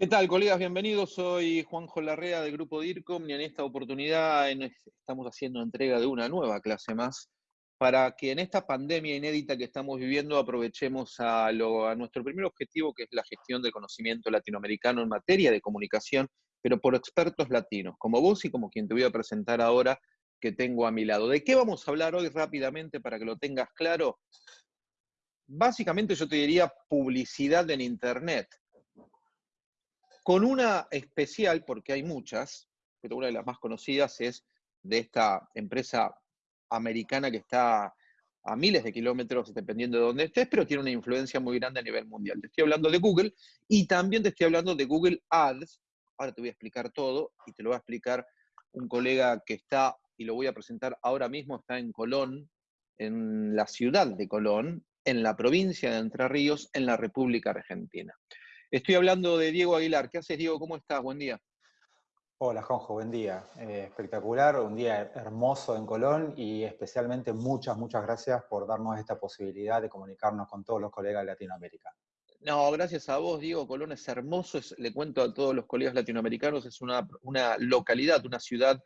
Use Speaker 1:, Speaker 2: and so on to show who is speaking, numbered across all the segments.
Speaker 1: ¿Qué tal, colegas? Bienvenidos. Soy Juanjo Larrea del grupo DIRCOM y en esta oportunidad estamos haciendo entrega de una nueva clase más para que en esta pandemia inédita que estamos viviendo aprovechemos a, a nuestro primer objetivo, que es la gestión del conocimiento latinoamericano en materia de comunicación, pero por expertos latinos, como vos y como quien te voy a presentar ahora que tengo a mi lado. ¿De qué vamos a hablar hoy rápidamente para que lo tengas claro? Básicamente yo te diría publicidad en Internet con una especial, porque hay muchas, pero una de las más conocidas es de esta empresa americana que está a miles de kilómetros, dependiendo de dónde estés, pero tiene una influencia muy grande a nivel mundial. Te estoy hablando de Google y también te estoy hablando de Google Ads. Ahora te voy a explicar todo y te lo va a explicar un colega que está, y lo voy a presentar ahora mismo, está en Colón, en la ciudad de Colón, en la provincia de Entre Ríos, en la República Argentina. Estoy hablando de Diego Aguilar. ¿Qué haces, Diego? ¿Cómo estás? Buen día.
Speaker 2: Hola, Jonjo, buen día. Eh, espectacular, un día hermoso en Colón y especialmente muchas, muchas gracias por darnos esta posibilidad de comunicarnos con todos los colegas de Latinoamérica.
Speaker 1: No, gracias a vos, Diego. Colón es hermoso, le cuento a todos los colegas latinoamericanos, es una, localidad, una ciudad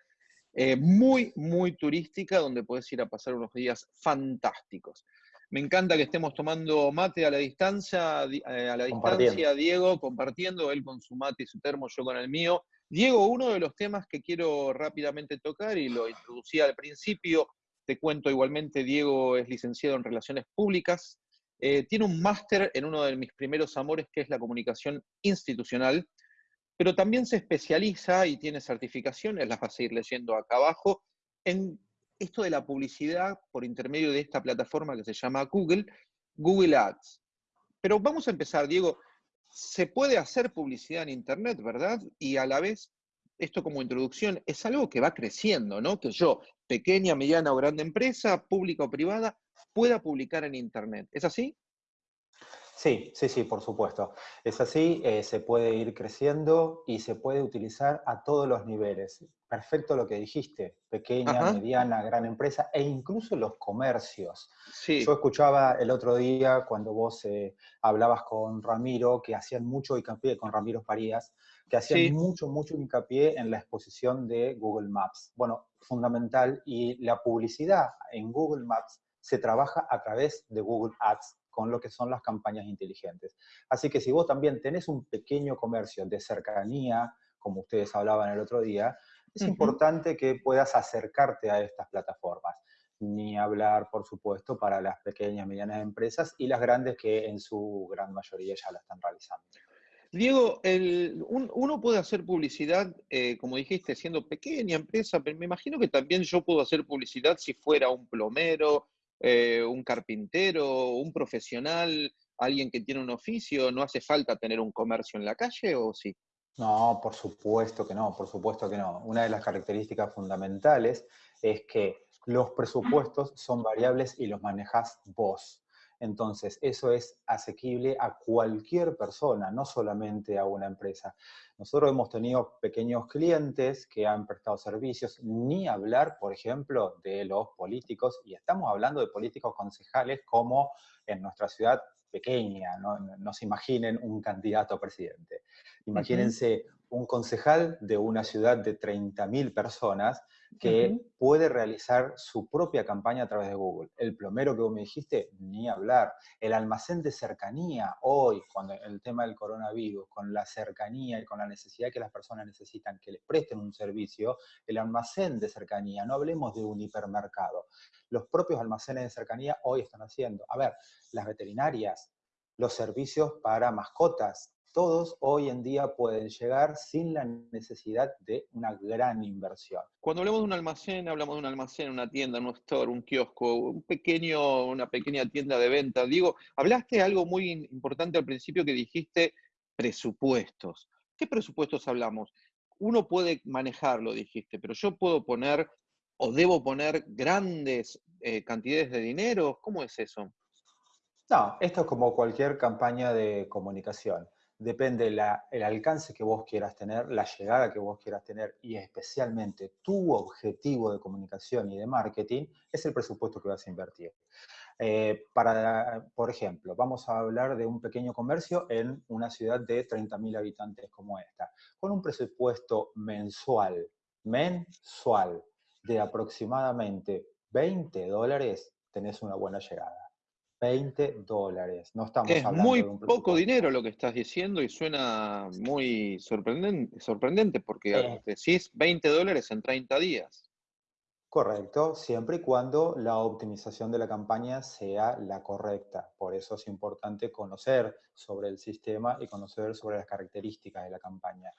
Speaker 1: eh, muy, muy turística donde puedes ir a pasar unos días fantásticos. Me encanta que estemos tomando mate a la distancia, eh, a la distancia, Diego, compartiendo, él con su mate y su termo, yo con el mío. Diego, uno de los temas que quiero rápidamente tocar y lo introducía al principio, te cuento igualmente, Diego es licenciado en Relaciones Públicas, eh, tiene un máster en uno de mis primeros amores, que es la comunicación institucional, pero también se especializa y tiene certificaciones, las vas a ir leyendo acá abajo, en esto de la publicidad por intermedio de esta plataforma que se llama Google, Google Ads. Pero vamos a empezar, Diego. Se puede hacer publicidad en Internet, ¿verdad? Y a la vez, esto como introducción, es algo que va creciendo, ¿no? Que yo, pequeña, mediana o grande empresa, pública o privada, pueda publicar en Internet. ¿Es así?
Speaker 2: Sí, sí, sí, por supuesto. Es así, eh, se puede ir creciendo y se puede utilizar a todos los niveles. Perfecto lo que dijiste, pequeña, mediana, gran empresa e incluso los comercios. Sí. Yo escuchaba el otro día cuando vos eh, hablabas con Ramiro, que hacían mucho hincapié, con Ramiro Farías, que hacían mucho, mucho hincapié en la exposición de Google Maps. Bueno, fundamental, y la publicidad en Google Maps se trabaja a través de Google Ads con lo que son las campañas inteligentes. Así que si vos también tenés un pequeño comercio de cercanía, como ustedes hablaban el otro día, es importante que puedas acercarte a estas plataformas. Ni hablar, por supuesto, para las pequeñas y medianas empresas y las grandes que en su gran mayoría ya la están realizando.
Speaker 1: Diego, uno puede hacer publicidad, eh, como dijiste, siendo pequeña empresa, pero me imagino que también yo puedo hacer publicidad si fuera un plomero, eh, un carpintero, un profesional, alguien que tiene un oficio, ¿no hace falta tener un comercio en la calle o sí?
Speaker 2: No, por supuesto que no, por supuesto que no. Una de las características fundamentales es que los presupuestos son variables y los manejas vos. Entonces, eso es asequible a cualquier persona, no solamente a una empresa. Nosotros hemos tenido pequeños clientes que han prestado servicios, ni hablar, por ejemplo, de los políticos, y estamos hablando de políticos concejales como en nuestra ciudad pequeña, no, se imaginen un candidato a presidente. Imagínense un concejal de una ciudad de 30.000 personas que puede realizar su propia campaña a través de Google. El plomero que vos me dijiste, ni hablar. El almacén de cercanía, hoy, cuando el tema del coronavirus, con la cercanía y con la necesidad que las personas necesitan que les presten un servicio, el almacén de cercanía, no hablemos de un hipermercado. Los propios almacenes de cercanía hoy están haciendo. A ver, las veterinarias, los servicios para mascotas, todos hoy en día pueden llegar sin la necesidad de una gran inversión.
Speaker 1: Cuando hablamos de un almacén, hablamos de un almacén, una tienda, un store, un kiosco, un pequeño, una pequeña tienda de venta. Digo, hablaste de algo muy importante al principio que dijiste presupuestos. ¿Qué presupuestos hablamos? Uno puede manejarlo, dijiste, pero yo puedo poner o debo poner grandes eh, cantidades de dinero. ¿Cómo es eso?
Speaker 2: No, esto es como cualquier campaña de comunicación depende el alcance que vos quieras tener, la llegada que vos quieras tener y especialmente tu objetivo de comunicación y de marketing, es el presupuesto que vas a invertir. Eh, para, por ejemplo, vamos a hablar de un pequeño comercio en una ciudad de 30.000 habitantes como esta, con un presupuesto mensual, mensual, de aproximadamente 20 dólares, tenés una buena llegada. 20 dólares. No estamos
Speaker 1: es
Speaker 2: hablando
Speaker 1: muy
Speaker 2: de un
Speaker 1: poco dinero lo que estás diciendo y suena muy sorprendente, sorprendente porque
Speaker 2: Eh.
Speaker 1: decís 20 dólares en 30 días.
Speaker 2: Correcto, siempre y cuando la optimización de la campaña sea la correcta. Por eso es importante conocer sobre el sistema y conocer sobre las características de la campaña.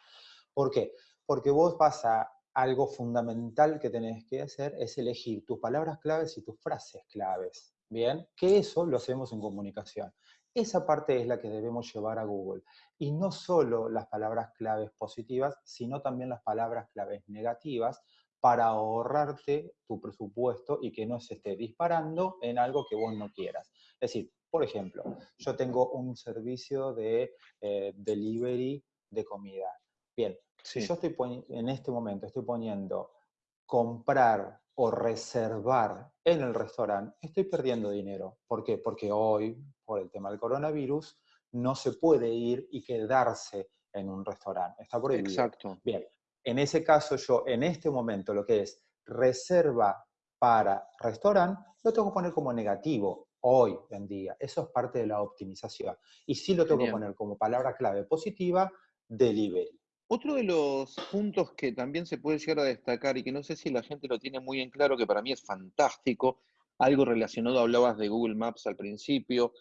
Speaker 2: ¿Por qué? Porque vos vas a algo fundamental que tenés que hacer es elegir tus palabras claves y tus frases claves. Bien, que eso lo hacemos en comunicación. Esa parte es la que debemos llevar a Google. Y no solo las palabras claves positivas, sino también las palabras claves negativas para ahorrarte tu presupuesto y que no se esté disparando en algo que vos no quieras. Es decir, por ejemplo, yo tengo un servicio de eh, delivery de comida. Bien, si
Speaker 1: Sí,
Speaker 2: yo estoy en este momento estoy poniendo comprar o reservar en el restaurante, estoy perdiendo dinero. ¿Por qué? Porque hoy, por el tema del coronavirus, no se puede ir y quedarse en un restaurante. Está prohibido.
Speaker 1: exacto.
Speaker 2: Bien, en ese caso yo en este momento lo que es reserva para restaurante, lo tengo que poner como negativo hoy en día. Eso es parte de la optimización. Y sí lo tengo que poner como palabra clave positiva, delivery.
Speaker 1: Otro de los puntos que también se puede llegar a destacar y que no sé si la gente lo tiene muy en claro, que para mí es fantástico, algo relacionado, hablabas de Google Maps al principio,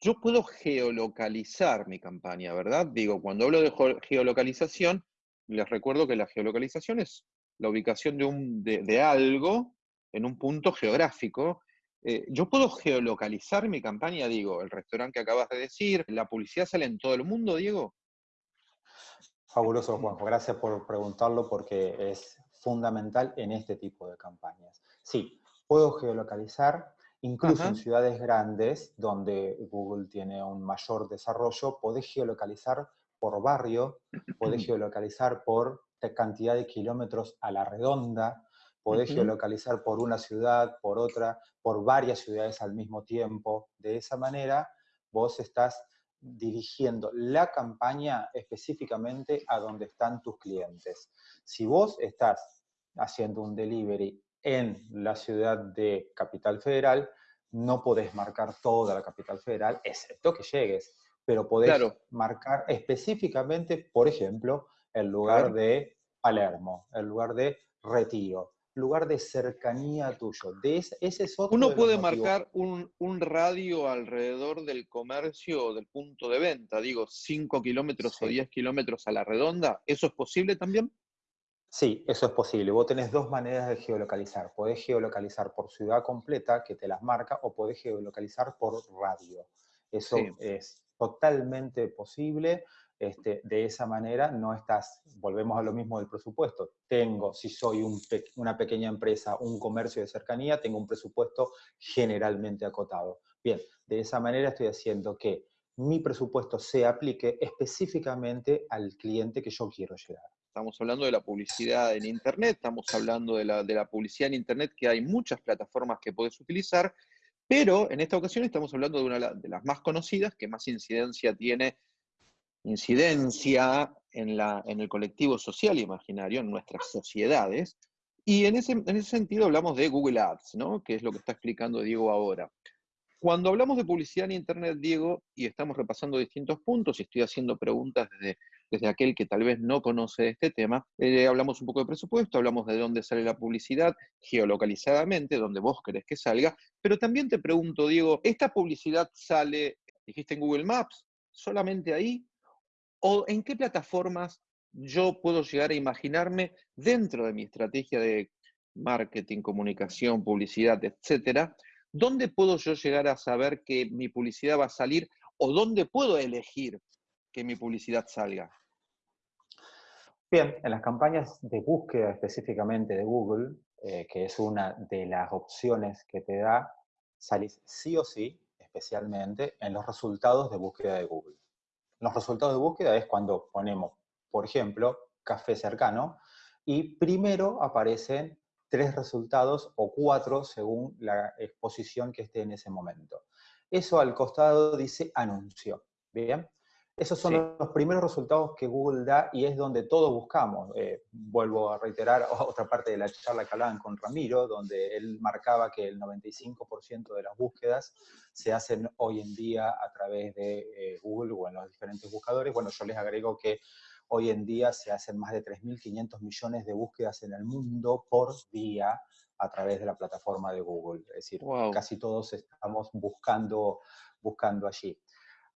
Speaker 1: yo puedo geolocalizar mi campaña, ¿verdad? Digo, cuando hablo de geolocalización, les recuerdo que la geolocalización es la ubicación de, un, de algo en un punto geográfico. Eh, yo puedo geolocalizar mi campaña, digo, el restaurante que acabas de decir, la publicidad sale en todo el mundo, Diego.
Speaker 2: Fabuloso, Juanjo. Gracias por preguntarlo porque es fundamental en este tipo de campañas. Sí, puedo geolocalizar, incluso
Speaker 1: Ajá.
Speaker 2: en ciudades grandes donde Google tiene un mayor desarrollo, podés geolocalizar por barrio, podés geolocalizar por cantidad de kilómetros a la redonda, podés geolocalizar por una ciudad, por otra, por varias ciudades al mismo tiempo. De esa manera, vos estás dirigiendo la campaña específicamente a donde están tus clientes. Si vos estás haciendo un delivery en la ciudad de Capital Federal, no podés marcar toda la Capital Federal, excepto que llegues, pero podés
Speaker 1: Claro,
Speaker 2: marcar específicamente, por ejemplo, el lugar de Palermo, el lugar de Retiro, lugar de cercanía tuyo. De ese, ese es otro
Speaker 1: Uno puede
Speaker 2: motivos.
Speaker 1: marcar un, un radio alrededor del comercio o del punto de venta, digo, 5 kilómetros o
Speaker 2: Sí.
Speaker 1: 10 kilómetros a la redonda. ¿Eso es posible también?
Speaker 2: Sí, eso es posible. Vos tenés dos maneras de geolocalizar. Podés geolocalizar por ciudad completa, que te las marca, o podés geolocalizar por radio. Eso
Speaker 1: Sí,
Speaker 2: es totalmente posible. Este, de esa manera no estás, volvemos a lo mismo del presupuesto. Tengo, si soy un una pequeña empresa, un comercio de cercanía, tengo un presupuesto generalmente acotado. Bien, de esa manera estoy haciendo que mi presupuesto se aplique específicamente al cliente que yo quiero llegar.
Speaker 1: estamos hablando de la publicidad en Internet, estamos hablando de la, de la publicidad en Internet, que hay muchas plataformas que puedes utilizar, pero en esta ocasión estamos hablando de una de las más conocidas, que más incidencia tiene, incidencia en, la, en el colectivo social imaginario, en nuestras sociedades, y en ese, en ese sentido hablamos de Google Ads, ¿no? que es lo que está explicando Diego ahora. Cuando hablamos de publicidad en Internet, Diego, y estamos repasando distintos puntos, y estoy haciendo preguntas desde, desde aquel que tal vez no conoce este tema, eh, hablamos un poco de presupuesto, hablamos de dónde sale la publicidad, geolocalizadamente, donde vos querés que salga, pero también te pregunto, Diego, ¿esta publicidad sale, dijiste en Google Maps, solamente ahí? ¿O en qué plataformas yo puedo llegar a imaginarme dentro de mi estrategia de marketing, comunicación, publicidad, etcétera? ¿Dónde puedo yo llegar a saber que mi publicidad va a salir o dónde puedo elegir que mi publicidad salga?
Speaker 2: Bien, en las campañas de búsqueda específicamente de Google, eh, que es una de las opciones que te da, salís sí o sí, especialmente en los resultados de búsqueda de Google. Los resultados de búsqueda es cuando ponemos, por ejemplo, café cercano y primero aparecen tres resultados o cuatro según la exposición que esté en ese momento. Eso al costado dice anuncio. Bien. Esos son los primeros resultados que Google da y es donde todos buscamos. Eh, vuelvo a reiterar otra parte de la charla que hablaban con Ramiro, donde él marcaba que el 95% de las búsquedas se hacen hoy en día a través de eh, Google o en los diferentes buscadores. Bueno, yo les agrego que hoy en día se hacen más de 3.500 millones de búsquedas en el mundo por día a través de la plataforma de Google. Es decir, casi todos estamos buscando, buscando allí.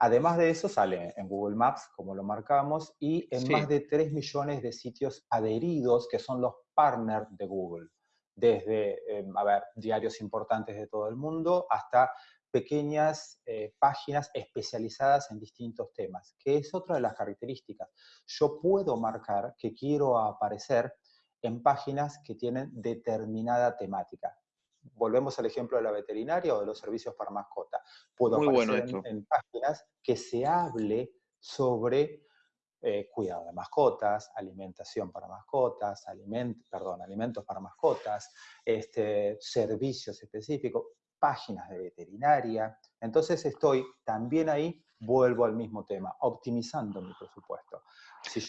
Speaker 2: Además de eso, sale en Google Maps, como lo marcamos, y en más de 3 millones de sitios adheridos, que son los partners de Google, desde, em, a ver, diarios importantes de todo el mundo hasta pequeñas eh, páginas especializadas en distintos temas, que es otra de las características. Yo puedo marcar que quiero aparecer en páginas que tienen determinada temática volvemos al ejemplo de la veterinaria o de los servicios para mascota. Puedo aparecer en, páginas que se hable sobre eh, cuidado de mascotas, alimentación para mascotas, perdón, alimentos para mascotas, este, servicios específicos, páginas de veterinaria. Entonces estoy también ahí, vuelvo al mismo tema, optimizando mi presupuesto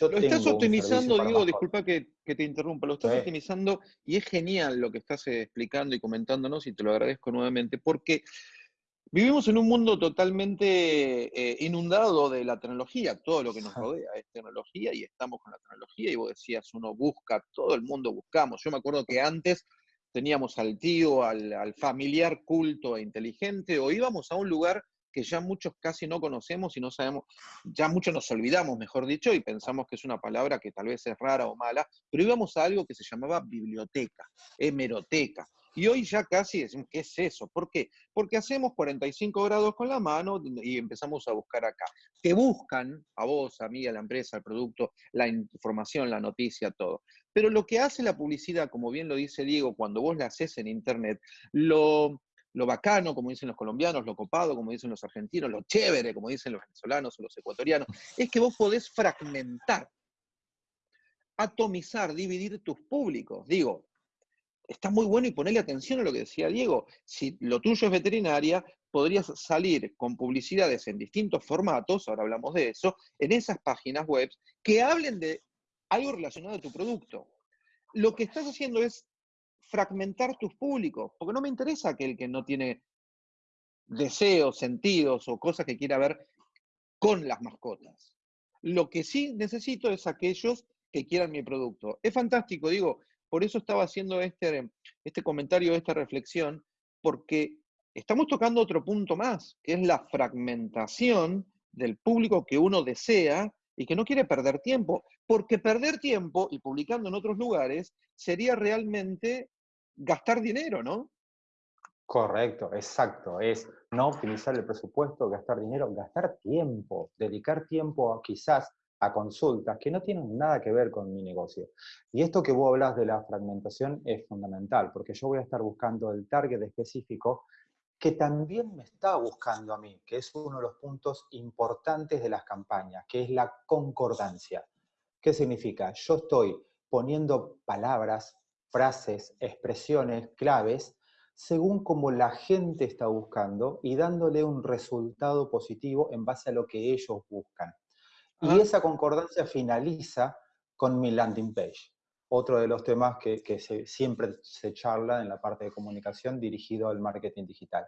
Speaker 1: lo estás optimizando, digo, disculpa que, te interrumpa, lo estás optimizando y es genial lo que estás eh, explicando y comentándonos y te lo agradezco nuevamente, porque vivimos en un mundo totalmente eh, inundado de la tecnología, todo lo que nos rodea es tecnología y estamos con la tecnología y vos decías, uno busca, todo el mundo buscamos. Yo me acuerdo que antes teníamos al tío, al, al familiar culto e inteligente, o íbamos a un lugar que ya muchos casi no conocemos y no sabemos, ya muchos nos olvidamos, mejor dicho, y pensamos que es una palabra que tal vez es rara o mala, pero íbamos a algo que se llamaba biblioteca, hemeroteca. Y hoy ya casi decimos, ¿qué es eso? ¿Por qué? Porque hacemos 45 grados con la mano y empezamos a buscar acá. Te buscan a vos, a mí, a la empresa, al producto, la información, la noticia, todo. Pero lo que hace la publicidad, como bien lo dice Diego, cuando vos la haces en Internet, lo, lo bacano, como dicen los colombianos, lo copado, como dicen los argentinos, lo chévere, como dicen los venezolanos o los ecuatorianos, es que vos podés fragmentar, atomizar, dividir tus públicos. Digo, está muy bueno y ponerle atención a lo que decía Diego. Si lo tuyo es veterinaria, podrías salir con publicidades en distintos formatos, ahora hablamos de eso, en esas páginas web que hablen de algo relacionado a tu producto. Lo que estás haciendo es fragmentar tus públicos, porque no me interesa aquel que no tiene deseos, sentidos o cosas que quiera ver con las mascotas. Lo que sí necesito es aquellos que quieran mi producto. Es fantástico, digo, por eso estaba haciendo este, este comentario, esta reflexión, porque estamos tocando otro punto más, que es la fragmentación del público que uno desea y que no quiere perder tiempo, porque perder tiempo y publicando en otros lugares sería realmente gastar dinero, ¿no?
Speaker 2: Correcto, exacto. Es no optimizar el presupuesto, gastar dinero, gastar tiempo, dedicar tiempo quizás a consultas que no tienen nada que ver con mi negocio. Y esto que vos hablas de la fragmentación es fundamental, porque yo voy a estar buscando el target específico que también me está buscando a mí, que es uno de los puntos importantes de las campañas, que es la concordancia. ¿Qué significa? Yo estoy poniendo palabras, frases, expresiones, claves, según como la gente está buscando y dándole un resultado positivo en base a lo que ellos buscan. Y esa concordancia finaliza con mi landing page, otro de los temas que, siempre se charla en la parte de comunicación dirigido al marketing digital.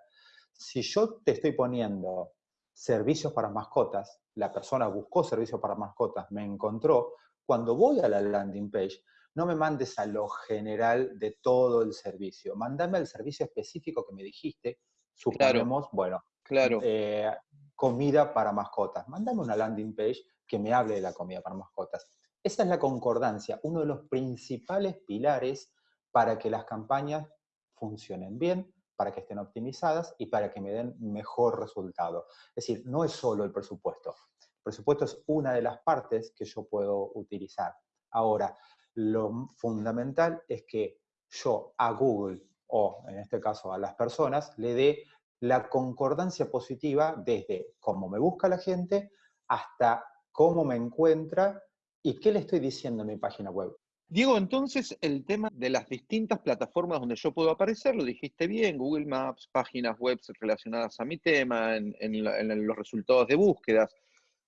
Speaker 2: Si yo te estoy poniendo servicios para mascotas, la persona buscó servicios para mascotas, me encontró, cuando voy a la landing page, no me mandes a lo general de todo el servicio, mándame al servicio específico que me dijiste, suponemos, bueno, claro. Eh, comida para mascotas, mándame una landing page que me hable de la comida para mascotas. Esa es la concordancia, uno de los principales pilares para que las campañas funcionen bien, para que estén optimizadas y para que me den mejor resultado. Es decir, no es solo el presupuesto. El presupuesto es una de las partes que yo puedo utilizar. Ahora, lo fundamental es que yo a Google, o en este caso a las personas, le dé la concordancia positiva desde cómo me busca la gente hasta cómo me encuentra y qué le estoy diciendo en mi página web.
Speaker 1: Diego, entonces el tema de las distintas plataformas donde yo puedo aparecer, lo dijiste bien, Google Maps, páginas web relacionadas a mi tema, en, los resultados de búsquedas.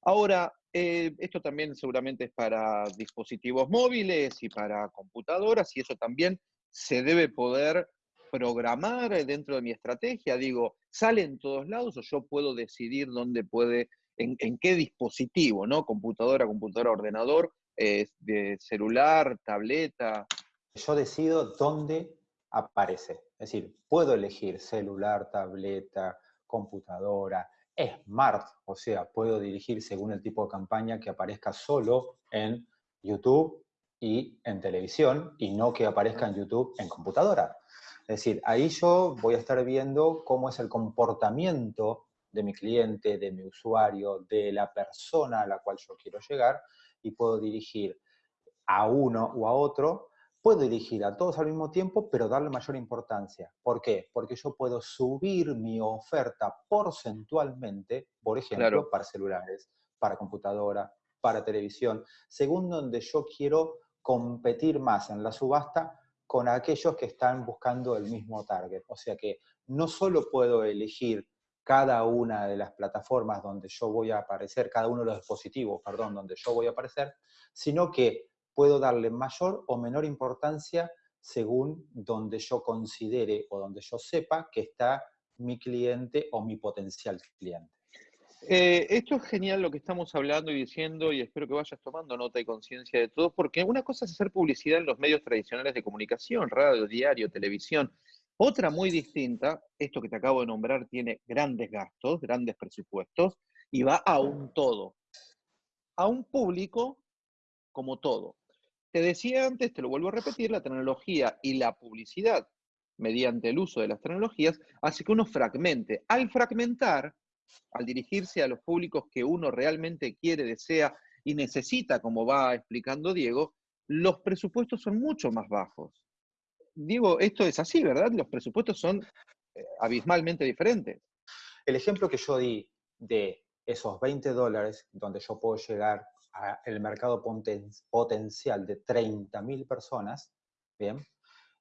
Speaker 1: Ahora, eh, esto también seguramente es para dispositivos móviles y para computadoras, y eso también se debe poder programar dentro de mi estrategia. Digo, ¿sale en todos lados o yo puedo decidir dónde puede, en, qué dispositivo, ¿no? Computadora, computadora, ordenador, de celular, tableta.
Speaker 2: Yo decido dónde aparece. Es decir, puedo elegir celular, tableta, computadora, smart, o sea, puedo dirigir según el tipo de campaña que aparezca solo en YouTube y en televisión y no que aparezca en YouTube en computadora. Es decir, ahí yo voy a estar viendo cómo es el comportamiento de mi cliente, de mi usuario, de la persona a la cual yo quiero llegar y puedo dirigir a uno o a otro, puedo dirigir a todos al mismo tiempo, pero darle mayor importancia. ¿Por qué? Porque yo puedo subir mi oferta porcentualmente, por ejemplo, para celulares, para computadora, para televisión, según donde yo quiero competir más en la subasta con aquellos que están buscando el mismo target. O sea que no solo puedo elegir cada una de las plataformas donde yo voy a aparecer, cada uno de los dispositivos, perdón, donde yo voy a aparecer, sino que puedo darle mayor o menor importancia según donde yo considere o donde yo sepa que está mi cliente o mi potencial cliente.
Speaker 1: Eh, esto es genial lo que estamos hablando y diciendo y espero que vayas tomando nota y conciencia de todo, porque una cosa es hacer publicidad en los medios tradicionales de comunicación, radio, diario, televisión, otra muy distinta, esto que te acabo de nombrar tiene grandes gastos, grandes presupuestos y va a un todo, a un público como todo. Te decía antes, te lo vuelvo a repetir, la tecnología y la publicidad mediante el uso de las tecnologías hace que uno fragmente. Al fragmentar, al dirigirse a los públicos que uno realmente quiere, desea y necesita, como va explicando Diego, los presupuestos son mucho más bajos digo, esto es así, ¿verdad? Los presupuestos son eh, abismalmente diferentes.
Speaker 2: El ejemplo que yo di de esos 20 dólares, donde yo puedo llegar al mercado potencial de 30.000 personas, ¿bien?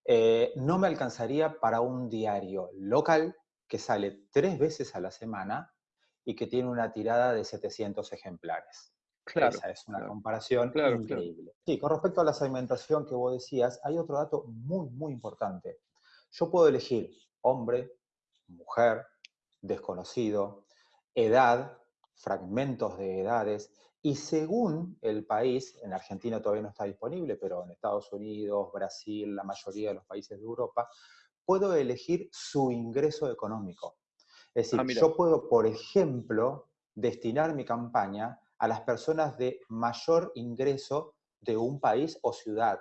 Speaker 2: Eh, no me alcanzaría para un diario local que sale tres veces a la semana y que tiene una tirada de 700 ejemplares.
Speaker 1: Claro,
Speaker 2: Esa es una comparación increíble. Sí, con respecto a la segmentación que vos decías, hay otro dato muy, muy importante. Yo puedo elegir hombre, mujer, desconocido, edad, fragmentos de edades, y según el país, en Argentina todavía no está disponible, pero en Estados Unidos, Brasil, la mayoría de los países de Europa, puedo elegir su ingreso económico. Es decir, ah, yo puedo, por ejemplo, destinar mi campaña a las personas de mayor ingreso de un país o ciudad.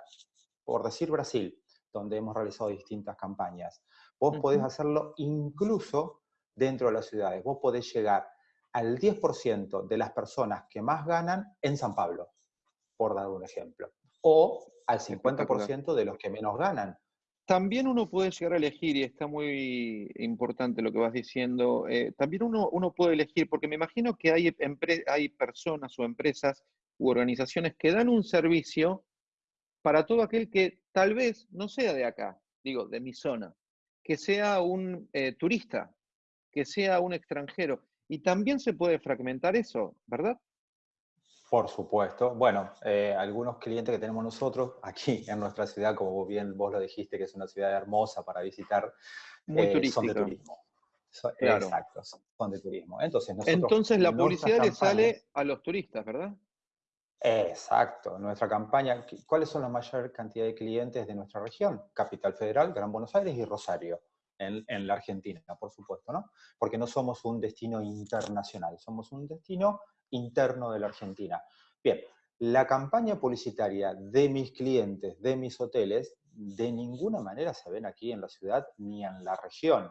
Speaker 2: Por decir Brasil, donde hemos realizado distintas campañas. Vos podés hacerlo incluso dentro de las ciudades. Vos podés llegar al 10% de las personas que más ganan en San Pablo, por dar un ejemplo. O al 50% de los que menos ganan.
Speaker 1: También uno puede llegar a elegir, y está muy importante lo que vas diciendo, eh, también uno, uno, puede elegir, porque me imagino que hay, hay personas o empresas u organizaciones que dan un servicio para todo aquel que tal vez no sea de acá, digo, de mi zona, que sea un eh, turista, que sea un extranjero. Y también se puede fragmentar eso, ¿verdad?
Speaker 2: Por supuesto. Bueno, eh, algunos clientes que tenemos nosotros aquí en nuestra ciudad, como bien vos lo dijiste, que es una ciudad hermosa para visitar,
Speaker 1: Muy eh,
Speaker 2: son de turismo. Exacto, son de turismo. Entonces,
Speaker 1: Entonces la publicidad le sale a los turistas, ¿verdad?
Speaker 2: Exacto. Nuestra campaña, ¿cuáles son la mayor cantidad de clientes de nuestra región? Capital Federal, Gran Buenos Aires y Rosario. En, en, la Argentina, por supuesto, ¿no? Porque no somos un destino internacional, somos un destino interno de la Argentina. Bien, la campaña publicitaria de mis clientes, de mis hoteles, de ninguna manera se ven aquí en la ciudad ni en la región.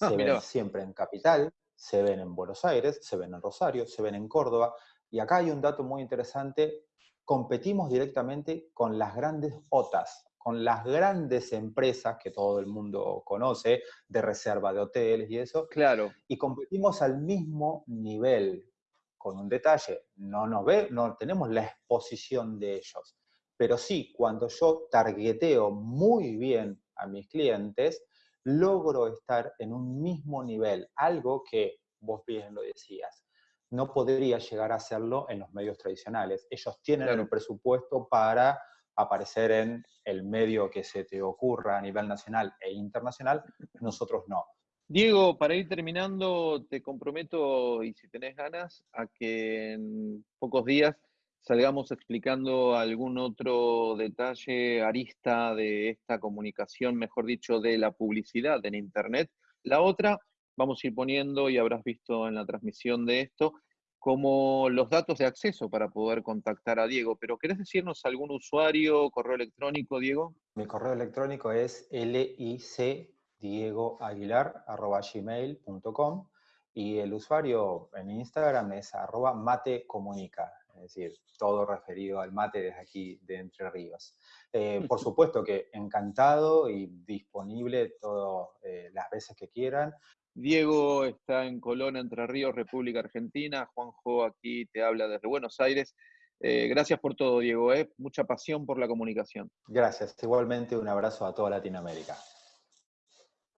Speaker 2: Ah, se ven siempre en Capital, se ven en Buenos Aires, se ven en Rosario, se ven en Córdoba. Y acá hay un dato muy interesante. Competimos directamente con las grandes OTAs, con las grandes empresas que todo el mundo conoce, de reserva de hoteles y eso.
Speaker 1: Claro.
Speaker 2: Y competimos al mismo nivel con un detalle, no nos ve, no tenemos la exposición de ellos. Pero sí, cuando yo targeteo muy bien a mis clientes, logro estar en un mismo nivel, algo que vos bien lo decías, no podría llegar a hacerlo en los medios tradicionales. Ellos tienen el presupuesto para aparecer en el medio que se te ocurra a nivel nacional e internacional, nosotros no.
Speaker 1: Diego, para ir terminando, te comprometo, y si tenés ganas, a que en pocos días salgamos explicando algún otro detalle, arista de esta comunicación, mejor dicho, de la publicidad en Internet. La otra, vamos a ir poniendo, y habrás visto en la transmisión de esto, como los datos de acceso para poder contactar a Diego. Pero ¿querés decirnos algún usuario, correo electrónico, Diego?
Speaker 2: Mi correo electrónico es licdiegoaguilar.gmail.com y el usuario en Instagram es arroba matecomunica es decir, todo referido al mate desde aquí de Entre Ríos. Eh, por supuesto que encantado y disponible todas eh, las veces que quieran.
Speaker 1: Diego está en Colón, Entre Ríos, República Argentina. Juanjo aquí te habla desde Buenos Aires. Eh, gracias por todo, Diego. Mucha pasión por la comunicación.
Speaker 2: Gracias. Igualmente un abrazo a toda Latinoamérica.